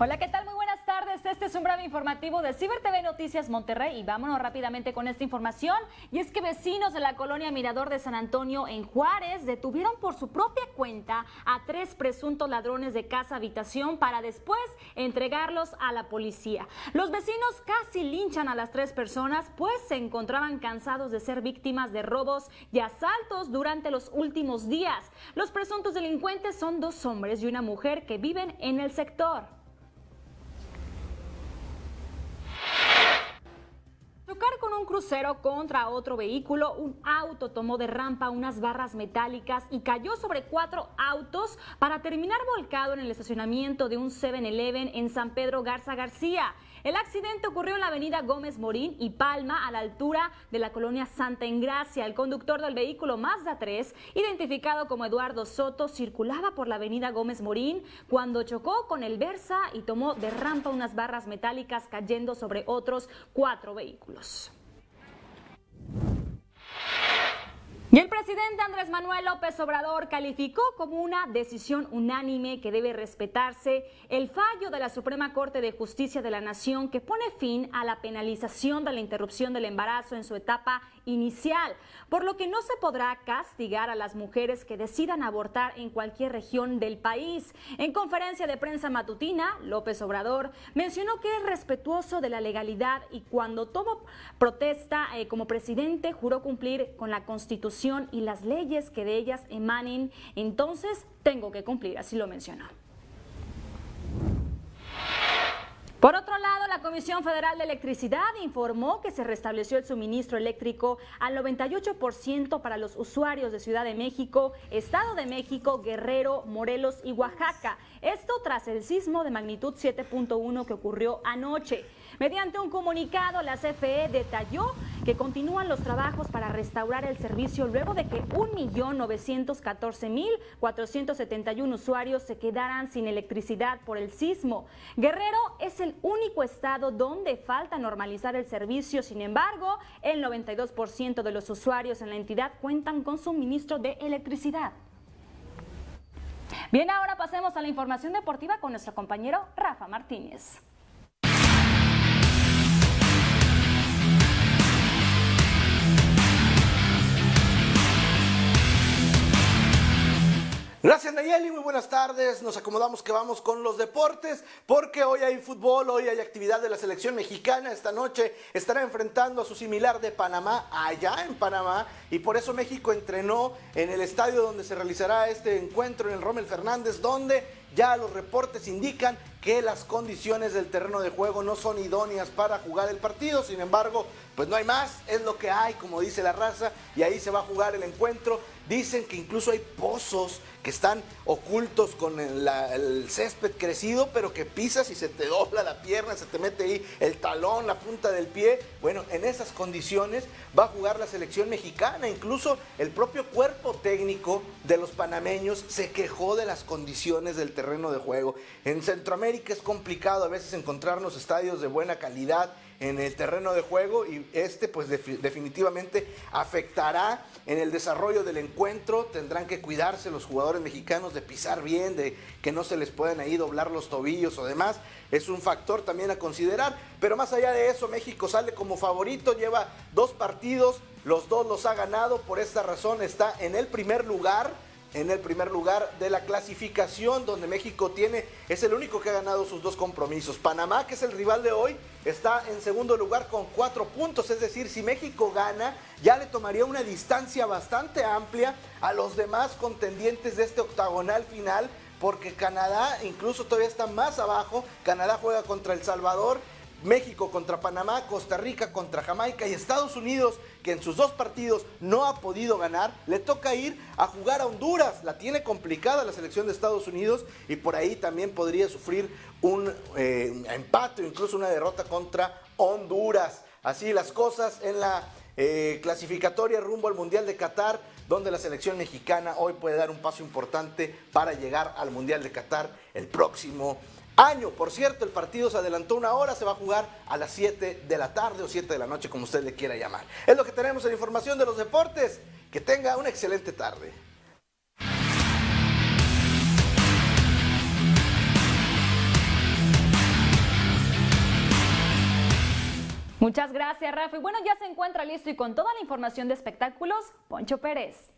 Hola, ¿qué tal? Muy buenas tardes. Este es un breve informativo de Ciber TV Noticias Monterrey y vámonos rápidamente con esta información. Y es que vecinos de la colonia Mirador de San Antonio en Juárez detuvieron por su propia cuenta a tres presuntos ladrones de casa habitación para después entregarlos a la policía. Los vecinos casi linchan a las tres personas pues se encontraban cansados de ser víctimas de robos y asaltos durante los últimos días. Los presuntos delincuentes son dos hombres y una mujer que viven en el sector. Crucero contra otro vehículo, un auto tomó de rampa unas barras metálicas y cayó sobre cuatro autos para terminar volcado en el estacionamiento de un 7-Eleven en San Pedro Garza García. El accidente ocurrió en la avenida Gómez Morín y Palma, a la altura de la colonia Santa Engracia. El conductor del vehículo Mazda 3, identificado como Eduardo Soto, circulaba por la avenida Gómez Morín cuando chocó con el Versa y tomó de rampa unas barras metálicas cayendo sobre otros cuatro vehículos. El presidente Andrés Manuel López Obrador calificó como una decisión unánime que debe respetarse el fallo de la Suprema Corte de Justicia de la Nación que pone fin a la penalización de la interrupción del embarazo en su etapa inicial, por lo que no se podrá castigar a las mujeres que decidan abortar en cualquier región del país. En conferencia de prensa matutina, López Obrador mencionó que es respetuoso de la legalidad y cuando tomó protesta eh, como presidente juró cumplir con la Constitución y las leyes que de ellas emanen, entonces tengo que cumplir, así lo mencionó. Por otro lado, la Comisión Federal de Electricidad informó que se restableció el suministro eléctrico al 98% para los usuarios de Ciudad de México, Estado de México, Guerrero, Morelos y Oaxaca. Esto tras el sismo de magnitud 7.1 que ocurrió anoche. Mediante un comunicado, la CFE detalló que continúan los trabajos para restaurar el servicio luego de que 1.914.471 usuarios se quedaran sin electricidad por el sismo. Guerrero es el único estado donde falta normalizar el servicio, sin embargo, el 92% de los usuarios en la entidad cuentan con suministro de electricidad. Bien, ahora pasemos a la información deportiva con nuestro compañero Rafa Martínez. Gracias Nayeli, muy buenas tardes. Nos acomodamos que vamos con los deportes porque hoy hay fútbol, hoy hay actividad de la selección mexicana. Esta noche estará enfrentando a su similar de Panamá allá en Panamá y por eso México entrenó en el estadio donde se realizará este encuentro en el Rommel Fernández, donde ya los reportes indican que las condiciones del terreno de juego no son idóneas para jugar el partido. Sin embargo, pues no hay más, es lo que hay, como dice la raza, y ahí se va a jugar el encuentro. Dicen que incluso hay pozos que están ocultos con el, césped crecido, pero que pisas y se te dobla la pierna, se te mete ahí el talón, la punta del pie. Bueno, en esas condiciones va a jugar la selección mexicana. Incluso el propio cuerpo técnico de los panameños se quejó de las condiciones del terreno de juego. En Centroamérica es complicado a veces encontrarnos estadios de buena calidad en el terreno de juego y este pues definitivamente afectará en el desarrollo del encuentro. Tendrán que cuidarse los jugadores mexicanos de pisar bien, de que no se les puedan ahí doblar los tobillos o demás. Es un factor también a considerar. Pero más allá de eso, México sale como favorito, lleva dos partidos, los dos los ha ganado, por esta razón está en el primer lugar en el primer lugar de la clasificación donde México tiene, es el único que ha ganado sus dos compromisos. Panamá, que es el rival de hoy, está en segundo lugar con cuatro puntos, es decir, si México gana, ya le tomaría una distancia bastante amplia a los demás contendientes de este octagonal final, porque Canadá incluso todavía está más abajo, Canadá juega contra El Salvador México contra Panamá, Costa Rica contra Jamaica y Estados Unidos, que en sus dos partidos no ha podido ganar, le toca ir a jugar a Honduras. La tiene complicada la selección de Estados Unidos y por ahí también podría sufrir un eh, empate o incluso una derrota contra Honduras. Así las cosas en la eh, clasificatoria rumbo al Mundial de Qatar, donde la selección mexicana hoy puede dar un paso importante para llegar al Mundial de Qatar el próximo año. Por cierto, el partido se adelantó una hora, se va a jugar a las 7 de la tarde o 7 de la noche, como usted le quiera llamar. Es lo que tenemos en información de los deportes. Que tenga una excelente tarde. Muchas gracias, Rafa. Y bueno, ya se encuentra listo y con toda la información de espectáculos, Poncho Pérez.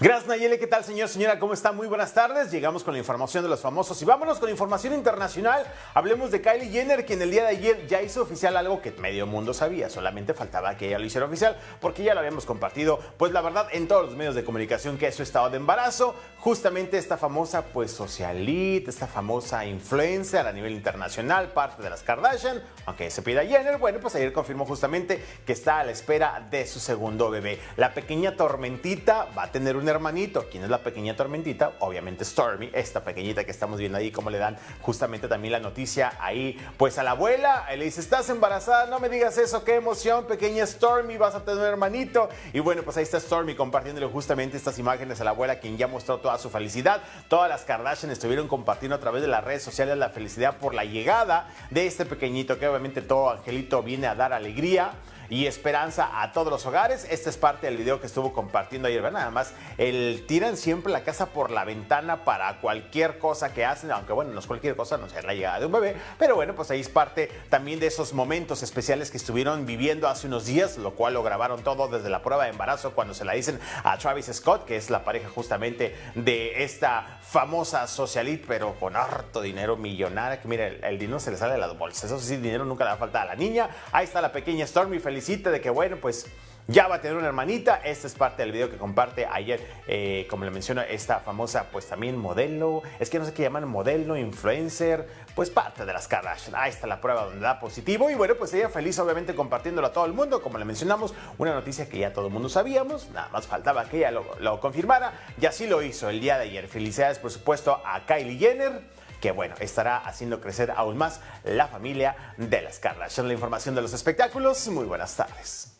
Gracias Nayeli, ¿qué tal señor, señora? ¿Cómo está? Muy buenas tardes. Llegamos con la información de los famosos y vámonos con información internacional. Hablemos de Kylie Jenner, quien el día de ayer ya hizo oficial algo que medio mundo sabía. Solamente faltaba que ella lo hiciera oficial porque ya lo habíamos compartido, pues la verdad, en todos los medios de comunicación que es su estado de embarazo. Justamente esta famosa, pues socialite, esta famosa influencer a nivel internacional, parte de las Kardashian, aunque se pida Jenner, bueno, pues ayer confirmó justamente que está a la espera de su segundo bebé. La pequeña tormentita va a tener un hermanito. ¿Quién es la pequeña tormentita? Obviamente Stormy, esta pequeñita que estamos viendo ahí, como le dan justamente también la noticia ahí, pues a la abuela, le dice, estás embarazada, no me digas eso, qué emoción, pequeña Stormy, vas a tener un hermanito. Y bueno, pues ahí está Stormy compartiéndole justamente estas imágenes a la abuela, quien ya mostró toda su felicidad. Todas las Kardashian estuvieron compartiendo a través de las redes sociales la felicidad por la llegada de este pequeñito, que obviamente todo angelito viene a dar alegría y esperanza a todos los hogares. Este es parte del video que estuvo compartiendo ayer. Nada más, el, tiran siempre la casa por la ventana para cualquier cosa que hacen, aunque bueno, no es cualquier cosa, no sé, la llegada de un bebé, pero bueno, pues ahí es parte también de esos momentos especiales que estuvieron viviendo hace unos días, lo cual lo grabaron todo desde la prueba de embarazo cuando se la dicen a Travis Scott, que es la pareja justamente de esta famosa socialite, pero con harto dinero millonario, que mira, el, dinero se le sale de las bolsas, eso sí, dinero nunca le va a a la niña. Ahí está la pequeña Stormy, feliz de que, bueno, pues ya va a tener una hermanita. Esta es parte del video que comparte ayer, eh, como le menciono, esta famosa, pues también modelo. Es que no sé qué llaman modelo, influencer, pues parte de las Kardashian. Ahí está la prueba donde da positivo. Y bueno, pues ella feliz, obviamente, compartiéndolo a todo el mundo. Como le mencionamos, una noticia que ya todo el mundo sabíamos. Nada más faltaba que ella lo confirmara. Y así lo hizo el día de ayer. Felicidades, por supuesto, a Kylie Jenner que bueno, estará haciendo crecer aún más la familia de las Kardashian. La información de los espectáculos. Muy buenas tardes.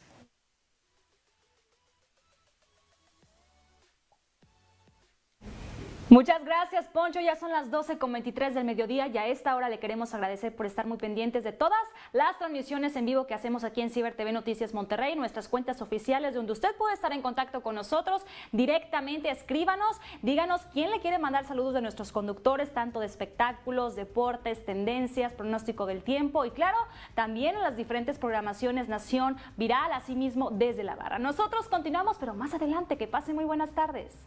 Muchas gracias, Poncho. Ya son las 12.23 del mediodía y a esta hora le queremos agradecer por estar muy pendientes de todas las transmisiones en vivo que hacemos aquí en Ciber TV Noticias Monterrey, nuestras cuentas oficiales donde usted puede estar en contacto con nosotros directamente. Escríbanos, díganos quién le quiere mandar saludos de nuestros conductores, tanto de espectáculos, deportes, tendencias, pronóstico del tiempo y claro, también en las diferentes programaciones Nación Viral, asimismo desde la barra. Nosotros continuamos, pero más adelante, que pasen muy buenas tardes.